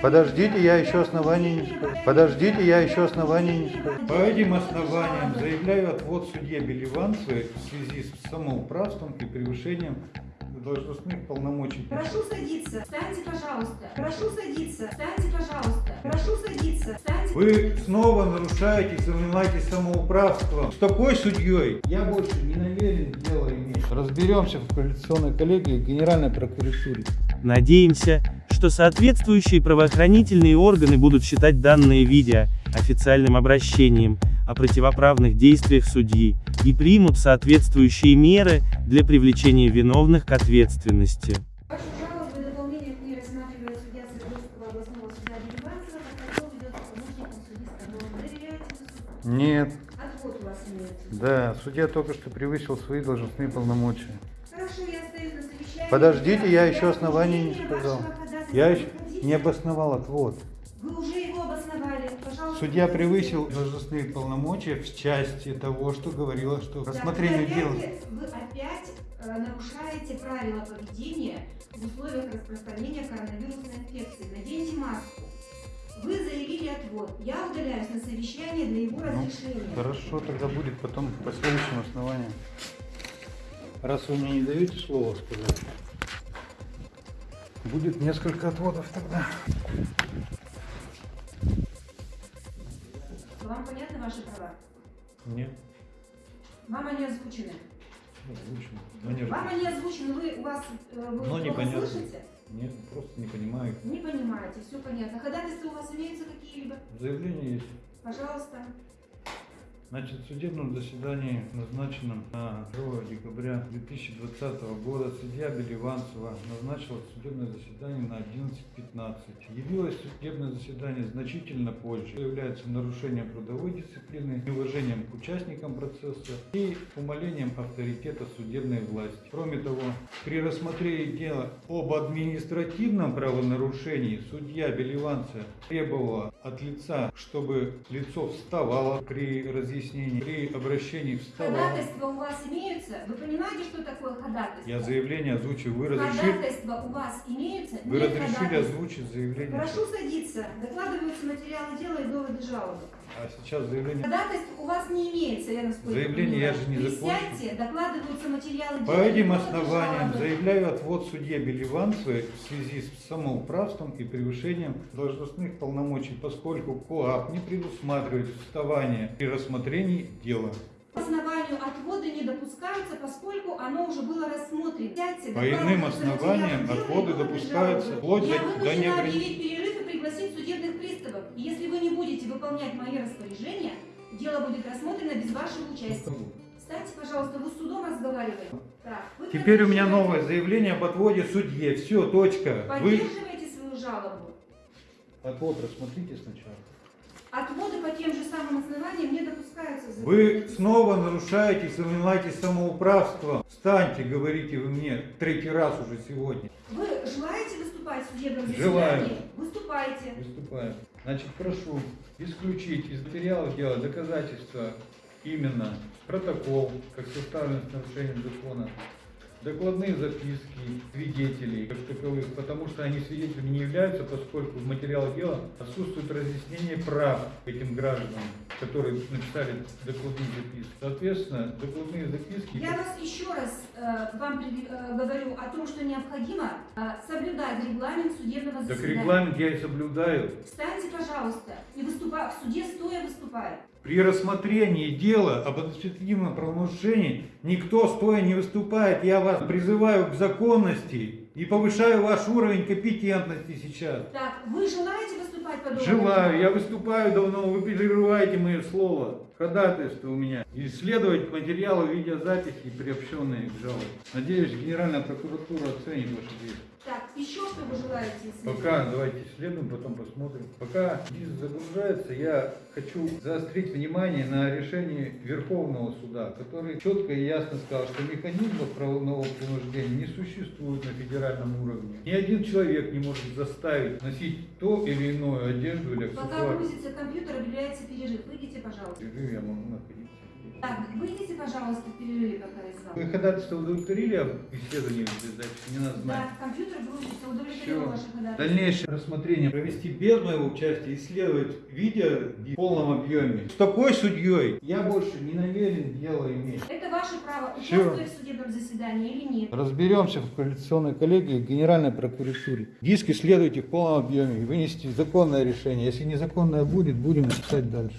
Подождите, я еще оснований не скажу. Подождите, я еще оснований не скажу. По этим основаниям заявляю отвод судье Беливанцевой в связи с самоуправством и превышением должностных полномочий. Прошу садиться. Встаньте, пожалуйста. Прошу садиться. Встаньте, пожалуйста. Прошу садиться. Встаньте. Вы снова нарушаете, занимаетесь самоуправством. С такой судьей я больше не намерен дело иметь. Разберемся в коалиционной коллегии Генеральной прокуратуре. Надеемся, что соответствующие правоохранительные органы будут считать данное видео официальным обращением о противоправных действиях судьи и примут соответствующие меры для привлечения виновных к ответственности. Нет. Отвод у вас имеется. Да, судья только что превысил свои должностные полномочия. Хорошо, я остаюсь на совещании. Подождите, я еще оснований не сказал. Я еще не обосновал отвод. Вы уже его обосновали. Пожалуйста. Судья превысил должностные полномочия в части того, что говорила, что Да, рассмотрение дела. вы опять э, нарушаете правила поведения в условиях распространения коронавирусной инфекции. Наденьте маску. Вы заявили отвод. Я удаляюсь на совещание для его Ну, разрешения. Хорошо, тогда будет потом по следующим основаниям. Раз вы мне не даете слова сказать, будет несколько отводов тогда. Вам понятны ваши права? Нет, Вам они озвучены? озвучено. Но не, Вам они озвучены, вы у вас э, вы Но непонятно. слышите? нет, просто не понимаю. Не понимаете, все понятно. Ходатайства у вас имеются какие-либо? Заявление есть. Пожалуйста. Значит, в судебном заседании, назначенном на 2 декабря 2020 года, судья Беливанцева назначила судебное заседание на 11.15. Явилось судебное заседание значительно позже, является нарушением трудовой дисциплины, неуважением к участникам процесса и умалением авторитета судебной власти. Кроме того, при рассмотрении дела об административном правонарушении судья Беливанцева требовала от лица, чтобы лицо вставало при разъяснении, при обращении вставало. Ходатайства у вас? Понимаете, что такое ходатайство? Я заявление озвучил. Вы разрешили, Ходатайства у вас имеются? вы Нет разрешили озвучить заявление? Прошу садиться. Докладываются материалы дела и доводы жалобы. А сейчас заявление. Ходатайств у вас не имеется, я насколько Заявление я же не Присядьте, докладываются материалы По дела и этим основаниям жалобы. заявляю отвод судье Беливанцевой в связи с самоуправством и превышением должностных полномочий, поскольку КОАП не предусматривает вставание при рассмотрении дела. По основанию отвода не допускаются, оно уже было рассмотрено. По иным основаниям отводы допускаются вплоть до- Я до вынуждена неограни- объявить перерыв и пригласить судебных приставов. И если вы не будете выполнять мои распоряжения, дело будет рассмотрено без вашего участия. Встаньте, пожалуйста, вы с судом разговариваете. Так, вы Теперь у меня новое заявление об отводе судье. Все, точка. Вы Поддерживаете свою жалобу. отвод рассмотрите сначала. Отводы по тем же самым основаниям не допускаются. Вы снова нарушаете, занимаетесь самоуправством. Встаньте, говорите вы мне третий раз уже сегодня. Вы желаете выступать в судебном Желаю. заседании? Выступайте. Выступаю. Значит, прошу исключить из материалов дела доказательства именно протокол, как составлен с нарушением закона, докладные записки свидетелей как таковых, потому что они свидетелями не являются, поскольку в материалах дела отсутствует разъяснение прав этим гражданам, которые написали докладные записки. Соответственно, докладные записки... Я вас еще раз э, вам э, говорю о том, что необходимо э, соблюдать регламент судебного Так заседания. регламент я и соблюдаю. Встаньте, пожалуйста, и выступай, в суде стоя выступай. При рассмотрении дела об административном правонарушении никто стоя не выступает. Я вас призываю к законности и повышаю ваш уровень компетентности сейчас. Так, вы желаете выступать по Желаю, я выступаю давно, вы прерываете мое слово. Ходатайство у меня. Исследовать материалы видеозаписи, приобщенные к жалобе. Надеюсь, Генеральная прокуратура оценит ваши действия. Еще что вы желаете исследовать? Пока давайте исследуем, потом посмотрим. Пока диск загружается, я хочу заострить внимание на решении Верховного суда, который четко и ясно сказал, что механизмов правового принуждения не существует на федеральном уровне. Ни один человек не может заставить носить то или иную одежду или Пока аксессуар. грузится компьютер, объявляется перерыв. Выйдите, пожалуйста. Перерыв я могу находиться. Так, выйдите, пожалуйста, в перерыве, пока я с вами. Вы ходатайство удовлетворили об исследовании записи? Не надо знать. Да, компьютер грузится, удовлетворил ваше ходатайство. Дальнейшее рассмотрение провести без моего участия, исследовать видео в полном объеме. С такой судьей я больше не намерен дело иметь. Это ваше право, участвовать в судебном заседании или нет. Разберемся в коалиционной коллегии Генеральной прокуратуре. Диск исследуйте в полном объеме и вынести законное решение. Если незаконное будет, будем писать дальше.